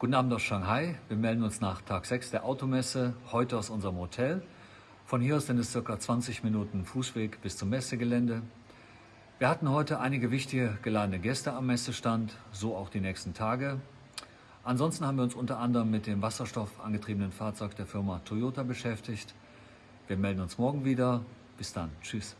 Guten Abend aus Shanghai. Wir melden uns nach Tag 6 der Automesse, heute aus unserem Hotel. Von hier aus sind es ca. 20 Minuten Fußweg bis zum Messegelände. Wir hatten heute einige wichtige geladene Gäste am Messestand, so auch die nächsten Tage. Ansonsten haben wir uns unter anderem mit dem wasserstoffangetriebenen Fahrzeug der Firma Toyota beschäftigt. Wir melden uns morgen wieder. Bis dann. Tschüss.